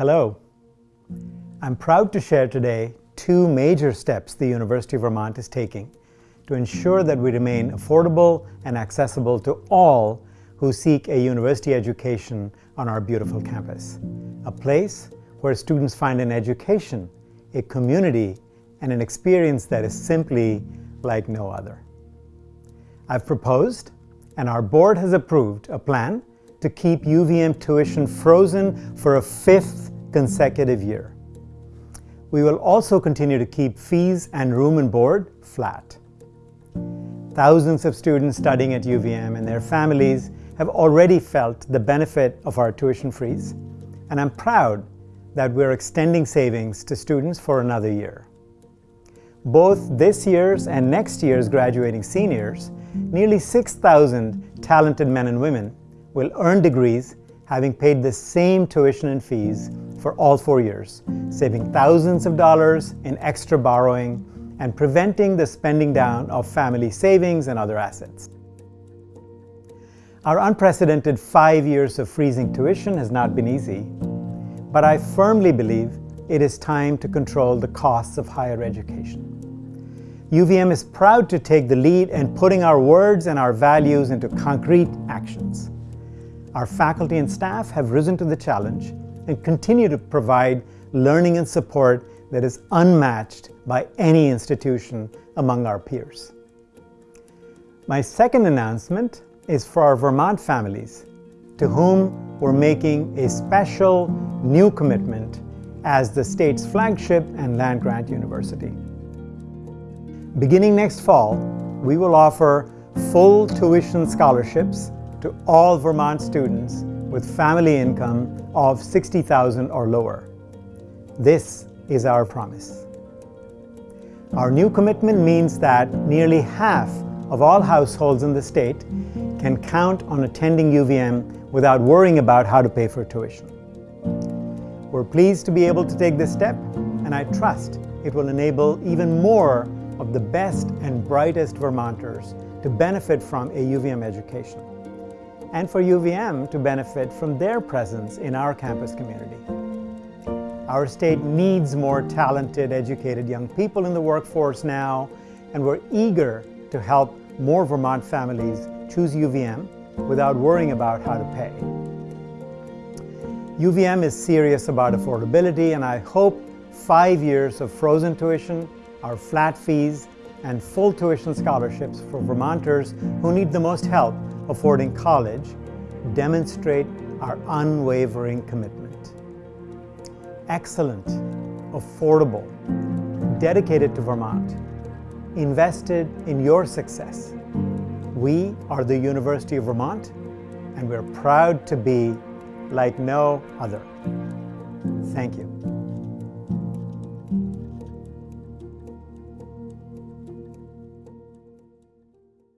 Hello. I'm proud to share today two major steps the University of Vermont is taking to ensure that we remain affordable and accessible to all who seek a university education on our beautiful campus. A place where students find an education, a community, and an experience that is simply like no other. I've proposed, and our board has approved, a plan to keep UVM tuition frozen for a fifth consecutive year. We will also continue to keep fees and room and board flat. Thousands of students studying at UVM and their families have already felt the benefit of our tuition freeze, and I'm proud that we're extending savings to students for another year. Both this year's and next year's graduating seniors, nearly 6,000 talented men and women will earn degrees having paid the same tuition and fees for all four years, saving thousands of dollars in extra borrowing and preventing the spending down of family savings and other assets. Our unprecedented five years of freezing tuition has not been easy, but I firmly believe it is time to control the costs of higher education. UVM is proud to take the lead in putting our words and our values into concrete actions. Our faculty and staff have risen to the challenge and continue to provide learning and support that is unmatched by any institution among our peers. My second announcement is for our Vermont families, to whom we're making a special new commitment as the state's flagship and land-grant university. Beginning next fall, we will offer full tuition scholarships to all Vermont students with family income of 60,000 or lower. This is our promise. Our new commitment means that nearly half of all households in the state can count on attending UVM without worrying about how to pay for tuition. We're pleased to be able to take this step, and I trust it will enable even more of the best and brightest Vermonters to benefit from a UVM education and for UVM to benefit from their presence in our campus community. Our state needs more talented, educated young people in the workforce now, and we're eager to help more Vermont families choose UVM without worrying about how to pay. UVM is serious about affordability, and I hope five years of frozen tuition, our flat fees, and full tuition scholarships for Vermonters who need the most help affording college demonstrate our unwavering commitment. Excellent, affordable, dedicated to Vermont, invested in your success. We are the University of Vermont, and we're proud to be like no other. Thank you.